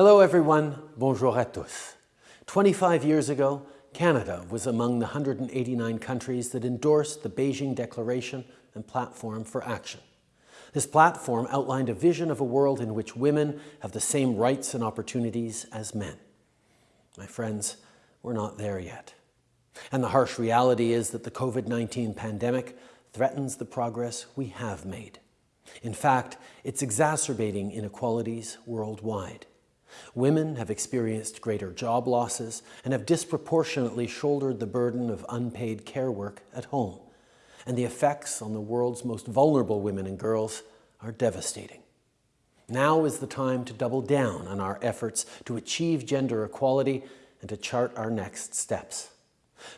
Hello everyone, bonjour à tous. 25 years ago, Canada was among the 189 countries that endorsed the Beijing Declaration and Platform for Action. This platform outlined a vision of a world in which women have the same rights and opportunities as men. My friends, we're not there yet. And the harsh reality is that the COVID-19 pandemic threatens the progress we have made. In fact, it's exacerbating inequalities worldwide. Women have experienced greater job losses and have disproportionately shouldered the burden of unpaid care work at home. And the effects on the world's most vulnerable women and girls are devastating. Now is the time to double down on our efforts to achieve gender equality and to chart our next steps.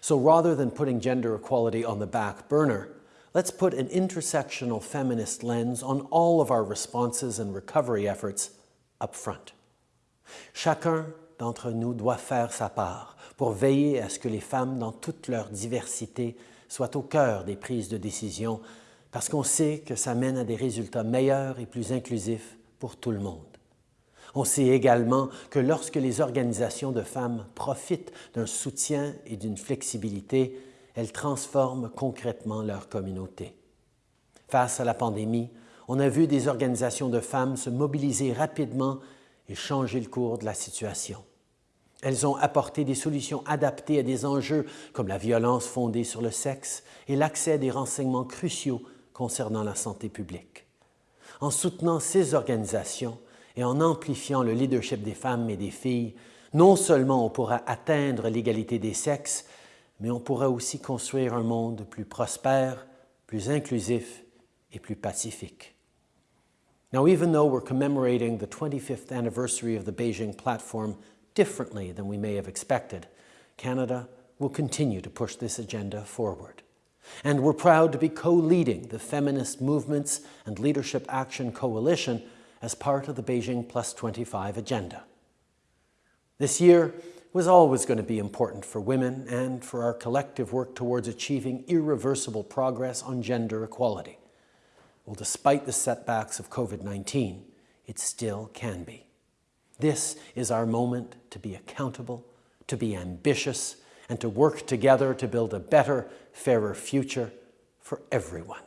So rather than putting gender equality on the back burner, let's put an intersectional feminist lens on all of our responses and recovery efforts up front. Chacun d'entre nous doit faire sa part pour veiller à ce que les femmes, dans toute leur diversité, soient au cœur des prises de décision parce qu'on sait que ça mène à des résultats meilleurs et plus inclusifs pour tout le monde. On sait également que lorsque les organisations de femmes profitent d'un soutien et d'une flexibilité, elles transforment concrètement leur communauté. Face à la pandémie, on a vu des organisations de femmes se mobiliser rapidement et changer le cours de la situation. Elles ont apporté des solutions adaptées à des enjeux comme la violence fondée sur le sexe et l'accès à des renseignements cruciaux concernant la santé publique. En soutenant ces organisations et en amplifiant le leadership des femmes et des filles, non seulement on pourra atteindre l'égalité des sexes, mais on pourra aussi construire un monde plus prospère, plus inclusif et plus pacifique. Now, even though we're commemorating the 25th anniversary of the Beijing platform differently than we may have expected, Canada will continue to push this agenda forward. And we're proud to be co-leading the Feminist Movements and Leadership Action Coalition as part of the Beijing Plus 25 agenda. This year was always going to be important for women and for our collective work towards achieving irreversible progress on gender equality. Well, despite the setbacks of COVID-19, it still can be. This is our moment to be accountable, to be ambitious, and to work together to build a better, fairer future for everyone.